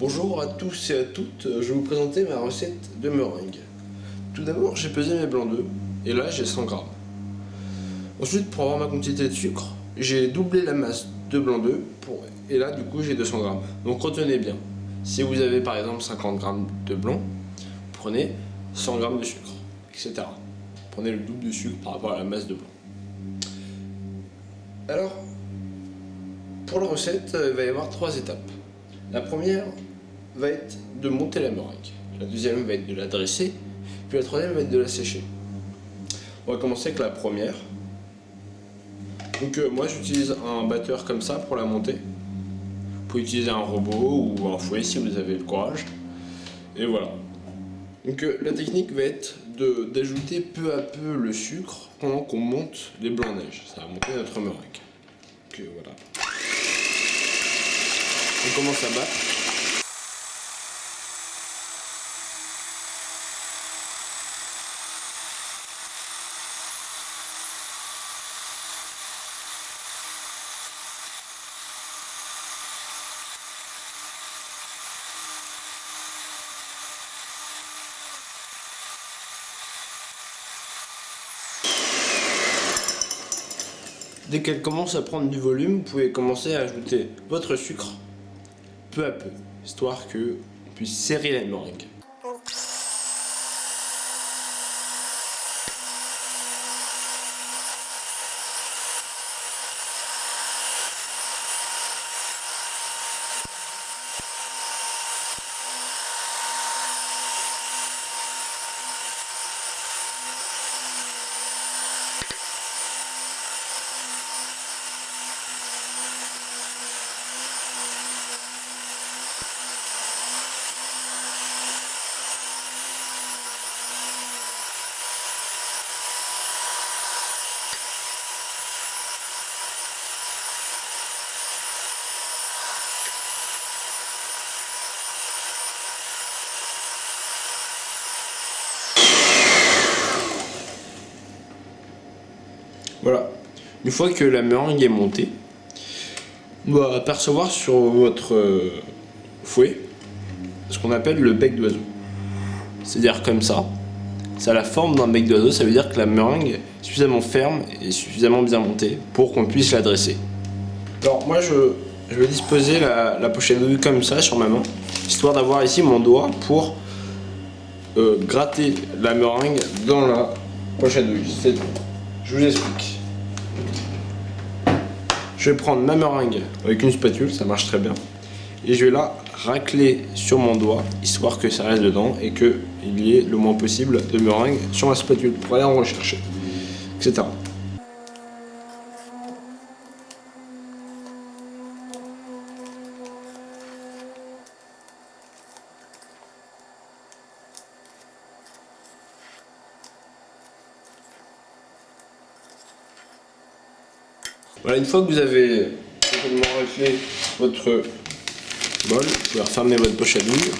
Bonjour à tous et à toutes, je vais vous présenter ma recette de meringue. Tout d'abord, j'ai pesé mes blancs d'œufs, et là j'ai 100 grammes. Ensuite, pour avoir ma quantité de sucre, j'ai doublé la masse de blancs d'œufs, et là du coup j'ai 200 grammes. Donc retenez bien, si vous avez par exemple 50 grammes de blanc, prenez 100 grammes de sucre, etc. Prenez le double de sucre par rapport à la masse de blanc. Alors, pour la recette, il va y avoir trois étapes. La première va être de monter la meringue. La deuxième va être de la dresser. Puis la troisième va être de la sécher. On va commencer avec la première. Donc euh, moi j'utilise un batteur comme ça pour la monter. Vous pouvez utiliser un robot ou un fouet si vous avez le courage. Et voilà. Donc euh, la technique va être d'ajouter peu à peu le sucre pendant qu'on monte les blancs neige. Ça va monter notre meringue. Donc euh, voilà. On commence à battre. Dès qu'elle commence à prendre du volume, vous pouvez commencer à ajouter votre sucre peu à peu, histoire que puisse serrer la meringue. Voilà. Une fois que la meringue est montée, on va apercevoir sur votre euh, fouet ce qu'on appelle le bec d'oiseau. C'est-à-dire comme ça. Ça a la forme d'un bec d'oiseau, ça veut dire que la meringue est suffisamment ferme et suffisamment bien montée pour qu'on puisse la dresser. Alors moi je, vais disposer la, pochette douille comme ça sur ma main, histoire d'avoir ici mon doigt pour euh, gratter la meringue dans la pochette douille. Je vous explique. Je vais prendre ma meringue avec une spatule, ça marche très bien. Et je vais la racler sur mon doigt, histoire que ça reste dedans et qu'il y ait le moins possible de meringue sur ma spatule pour aller en rechercher, etc. Voilà, une fois que vous avez complètement raclé votre bol, vous pouvez refermer votre poche à douille.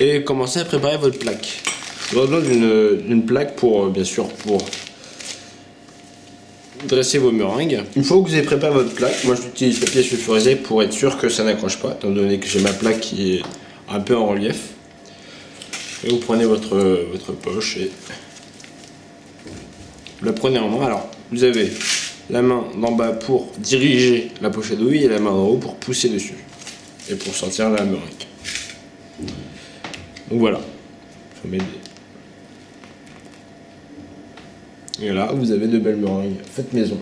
Et commencer à préparer votre plaque. Vous aurez besoin d'une plaque pour, euh, bien sûr, pour dresser vos meringues. Une fois que vous avez préparé votre plaque, moi j'utilise papier sulfurisé pour être sûr que ça n'accroche pas, étant donné que j'ai ma plaque qui est un peu en relief. Et vous prenez votre, votre poche et vous la prenez en main. Alors, vous avez la main d'en bas pour diriger la pochette douille et la main d'en haut pour pousser dessus et pour sortir la meringue. Donc voilà, faut m'aider. Et là, vous avez de belles meringues faites maison.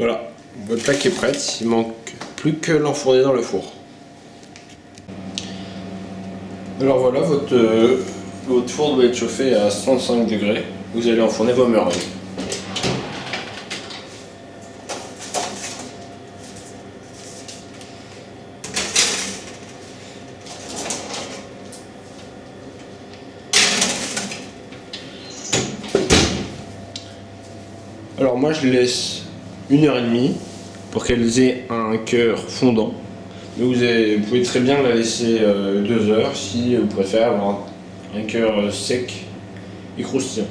Voilà, votre plaque est prête, il manque plus que l'enfourner dans le four. Alors voilà, votre, euh, votre four doit être chauffé à 105 degrés. Vous allez enfourner vos meringues. Alors moi je laisse une heure et demie pour qu'elles aient un cœur fondant. Mais vous, pouvez très bien la laisser euh, deux heures si vous préférez avoir un cœur sec et croustillant.